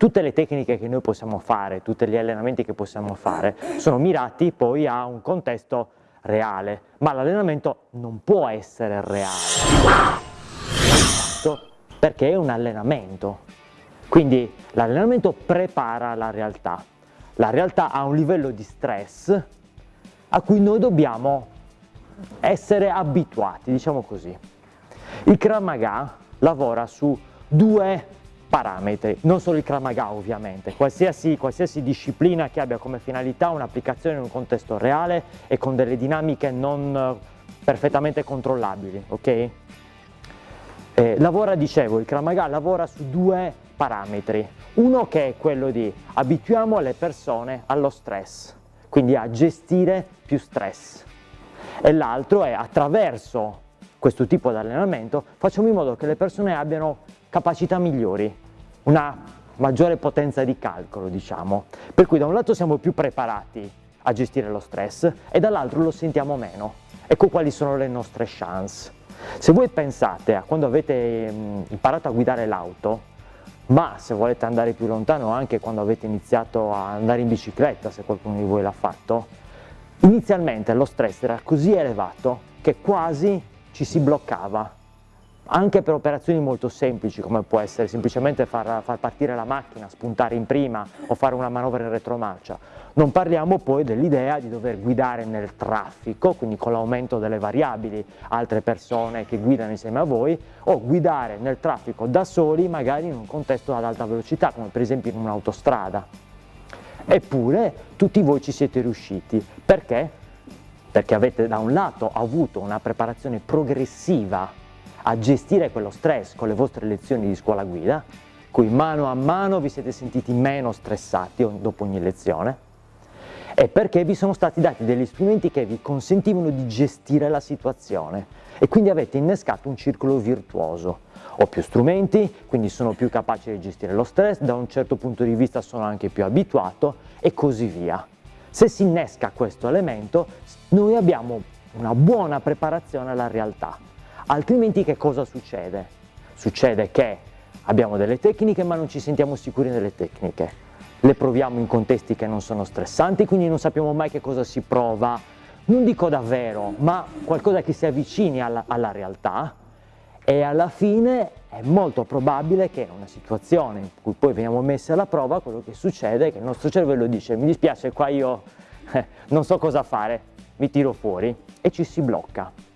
tutte le tecniche che noi possiamo fare, tutti gli allenamenti che possiamo fare sono mirati poi a un contesto reale, ma l'allenamento non può essere reale, perché è un allenamento. Quindi l'allenamento prepara la realtà. La realtà ha un livello di stress a cui noi dobbiamo essere abituati, diciamo così. Il Krav lavora su due parametri, non solo il Krav Maga ovviamente, qualsiasi, qualsiasi disciplina che abbia come finalità un'applicazione in un contesto reale e con delle dinamiche non eh, perfettamente controllabili, ok? Eh, lavora, dicevo, il Krav Maga lavora su due parametri, uno che è quello di abituiamo le persone allo stress, quindi a gestire più stress, e l'altro è attraverso questo tipo di allenamento facciamo in modo che le persone abbiano capacità migliori, una maggiore potenza di calcolo diciamo, per cui da un lato siamo più preparati a gestire lo stress e dall'altro lo sentiamo meno. Ecco quali sono le nostre chance. Se voi pensate a quando avete imparato a guidare l'auto, ma se volete andare più lontano anche quando avete iniziato a andare in bicicletta, se qualcuno di voi l'ha fatto, inizialmente lo stress era così elevato che quasi ci si bloccava anche per operazioni molto semplici come può essere semplicemente far, far, partire la macchina, spuntare in prima o fare una manovra in retromarcia. Non parliamo poi dell'idea di dover guidare nel traffico, quindi con l'aumento delle variabili, altre persone che guidano insieme a voi, o guidare nel traffico da soli magari in un contesto ad alta velocità, come per esempio in un'autostrada. Eppure tutti voi ci siete riusciti. Perché? Perché avete da un lato avuto una preparazione progressiva a gestire quello stress con le vostre lezioni di scuola guida, cui mano a mano vi siete sentiti meno stressati dopo ogni lezione, e perché vi sono stati dati degli strumenti che vi consentivano di gestire la situazione e quindi avete innescato un circolo virtuoso. Ho più strumenti, quindi sono più capace di gestire lo stress, da un certo punto di vista sono anche più abituato e così via. Se si innesca questo elemento, noi abbiamo una buona preparazione alla realtà. Altrimenti che cosa succede? Succede che abbiamo delle tecniche ma non ci sentiamo sicuri nelle tecniche, le proviamo in contesti che non sono stressanti, quindi non sappiamo mai che cosa si prova, non dico davvero, ma qualcosa che si avvicini alla, alla realtà e alla fine è molto probabile che in una situazione in cui poi veniamo messi alla prova, quello che succede è che il nostro cervello dice mi dispiace qua io non so cosa fare, mi tiro fuori e ci si blocca.